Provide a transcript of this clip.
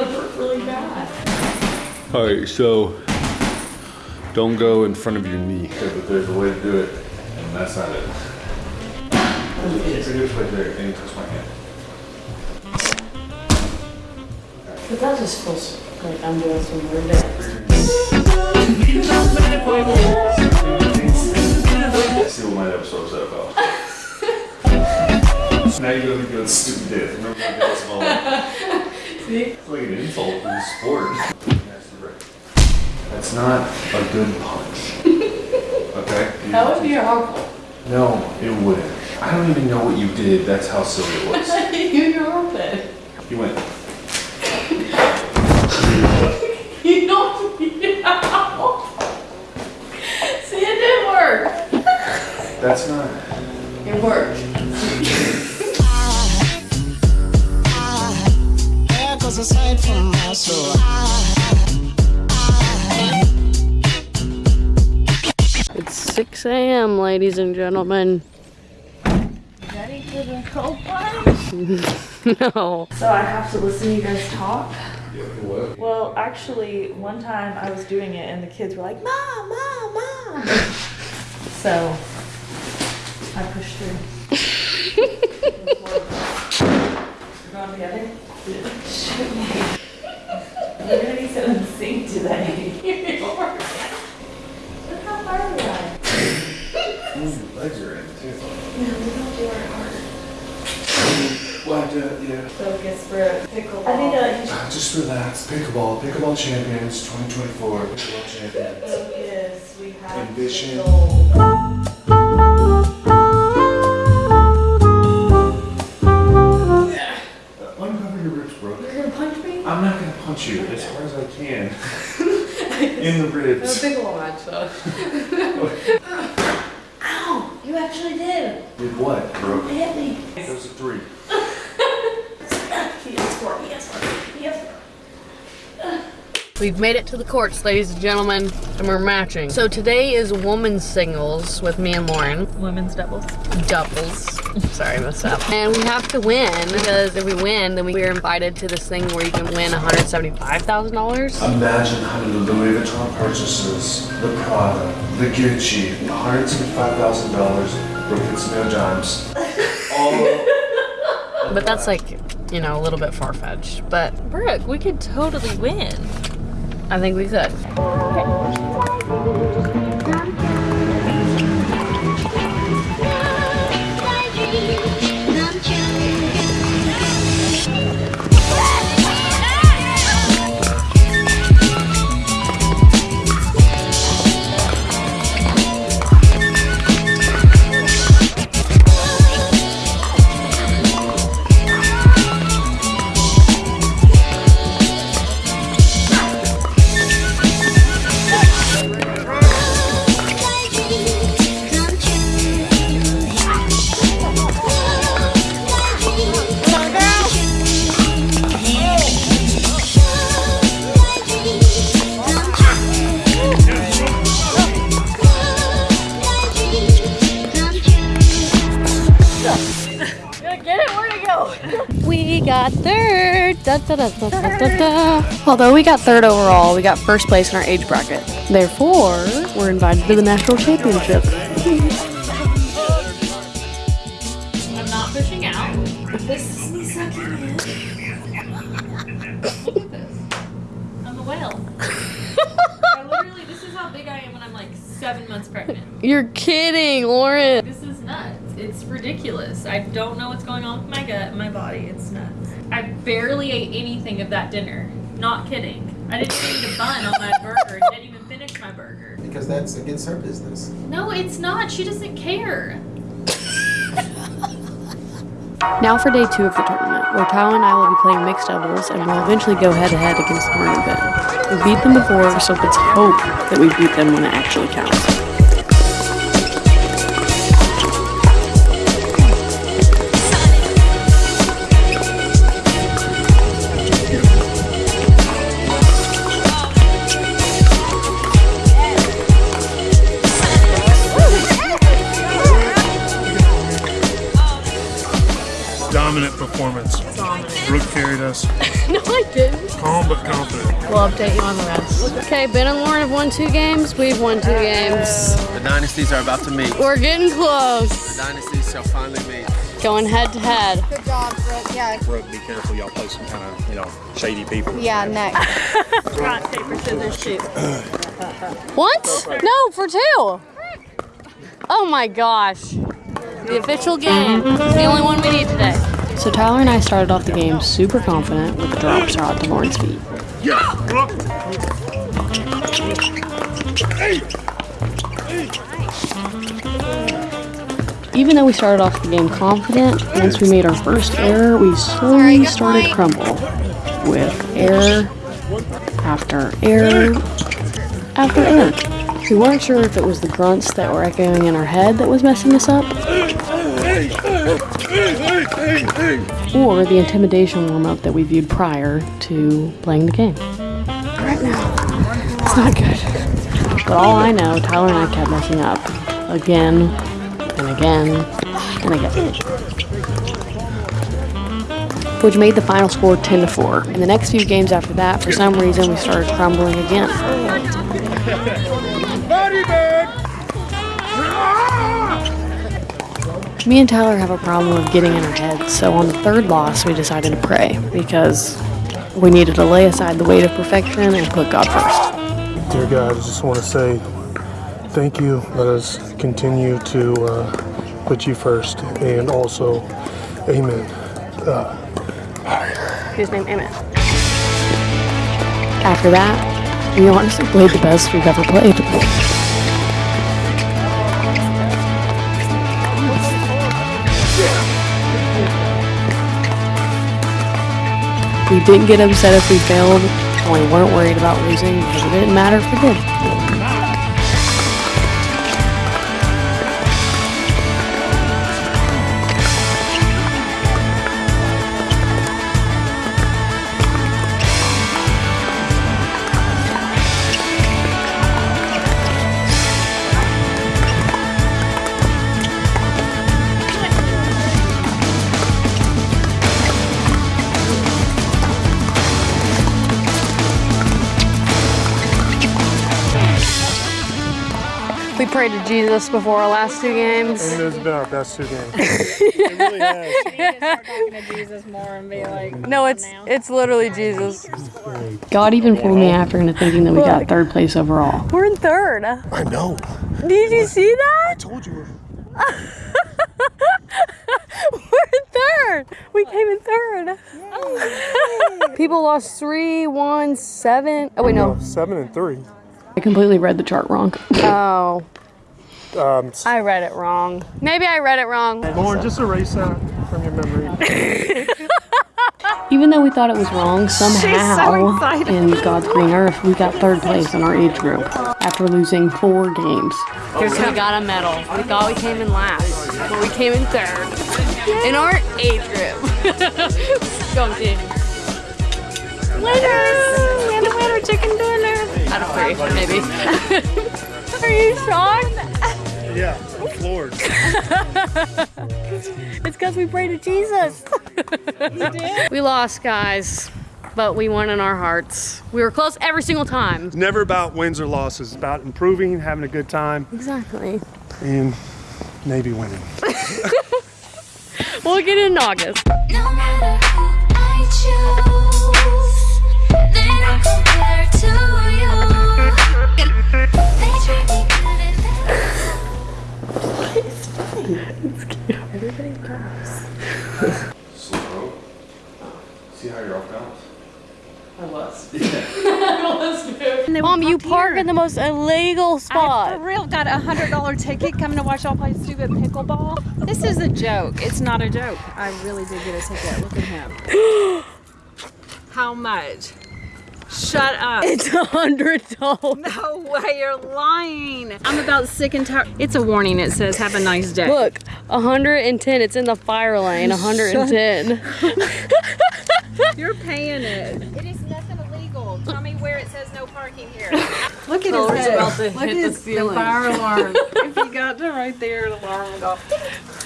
gonna hurt really bad. All right, so don't go in front of your knee. Okay, but there's a way to do it, and that's not it. Fingers right there, and you touch my hand. But that just feels like I'm doing some weird dance. See what my episode's about. now you're gonna be doing stupid dance. Remember my dance It's like an insult to the sport. That's not a good punch. Okay? That would be harmful. No, it wouldn't. I don't even know what you did. That's how silly it was. you know it. You went. You don't out. See, it didn't work. That's not. It worked. Cause aside from my soul, It's 6 a.m., ladies and gentlemen. Ready for the cold plunge? no. So I have to listen to you guys talk? What? Well, actually, one time I was doing it and the kids were like, Mom, Mom, Mom. so I pushed through. We're going together? Shoot me. We're gonna be so in sync today. Look how far we are. Your legs are in too. Yeah, we don't do our heart. What? Uh, yeah. So I guess for pickleball. I think uh, Ah, Just relax. Pickleball. Pickleball champions 2024. Pickleball champions. focus. We have Ambition. Can. in the ribs. pickleball match, though. Ow! You actually did. Did what, bro? Hit me. That was a three. He is for me. Yes, for me. Yes. We've made it to the courts, ladies and gentlemen, and we're matching. So today is women's singles with me and Lauren. Women's doubles. Doubles. Sorry, I messed up. And we have to win because if we win, then we are invited to this thing where you can win $175,000. Imagine how the Louis Vuitton purchases, the Prada, the Gucci, $175,000, broken snow dimes. All But that's like, you know, a little bit far fetched. But Brooke, we could totally win. I think we could. We got third. Da, da, da, da, da, da, da. Although we got third overall, we got first place in our age bracket. Therefore, we're invited to the national championship. I'm not pushing out. This is me sucking in. Look at this. I'm a whale. I literally, this is how big I am when I'm like seven months pregnant. You're kidding, Lauren. This is nuts. It's ridiculous. I don't know what's going on with my gut and my body. It's nuts. I barely ate anything of that dinner. Not kidding. I didn't even eat a bun on my burger. Didn't even finish my burger. Because that's against her business. No, it's not. She doesn't care. Now for day two of the tournament, where Tao and I will be playing mixed doubles and will eventually go head to head against Lauren and Ben. We beat them before, so let's hope that we beat them when it actually counts. Dominant performance. Brooke carried us. No, I didn't. Calm but confident. We'll update you on the rest. Okay, Ben and Lauren have won two games. We've won two games. The dynasties are about to meet. We're getting close. The dynasties shall finally meet. Going head to head. Good job, Brooke. Yeah, Brooke, be careful. Y'all play some kind of, you know, shady people. yeah, next. Rock, paper, scissors, shoot. What? No, for two. Oh my gosh. The official game. It's the only one we need today. So Tyler and I started off the game super confident with the drop shot to Lauren's feet. Even though we started off the game confident, once we made our first error, we slowly started crumble with error after error after error. We weren't sure if it was the grunts that were echoing in our head that was messing us up, or the intimidation warm up that we viewed prior to playing the game. Right now, it's not good. But all I know, Tyler and I kept messing up again and again and again. Which made the final score 10 to 4. In the next few games after that, for some reason, we started crumbling again. Me and Tyler have a problem of getting in our heads, so on the third loss, we decided to pray because we needed to lay aside the weight of perfection and put God first. Dear God, I just want to say thank you. Let us continue to uh, put you first. And also, amen. His name, Emmett. After that, we honestly played the best we've ever played. Didn't get upset if we failed, and we weren't worried about losing because it didn't matter if we did. We prayed to Jesus before our last two games. And it's been our best two games. No, it's it's literally Jesus. God even fooled me after into thinking that we got third place overall. We're in third. I know. Did you see that? I told you. We're in third. We came in third. People lost three, one, seven. Oh wait, no. Seven and three. I completely read the chart wrong. Oh, Um, I read it wrong. Maybe I read it wrong. Lauren, just erase that from your memory. Even though we thought it was wrong, somehow in God's green earth, we got third place in our age group after losing four games. Here's we got a medal. We thought we came in last, but we came in third in our age group. Go team. Winners! Chicken dinner. Out of three, maybe. Are you shocked? yeah, I'm floored. It's because we prayed to Jesus. we lost, guys, but we won in our hearts. We were close every single time. It's never about wins or losses. It's about improving, having a good time, Exactly. and maybe winning. We'll get in August. No Slow. See how you're off balance? I was. Mom, you park in the most illegal I spot. for real got a hundred dollar ticket coming to watch y'all play stupid pickleball. This is a joke. It's not a joke. I really did get a ticket. Look at him. How much? Shut up. It's a hundred dollars. no way, you're lying. I'm about sick and tired. It's a warning. It says, "Have a nice day." Look, 110. It's in the fire lane. 110. You're paying it. It is nothing illegal. Tell me where it says no parking here. Look at Oh, his head. about to Look hit at the his ceiling. fire alarm. if you got to right there, the alarm would go.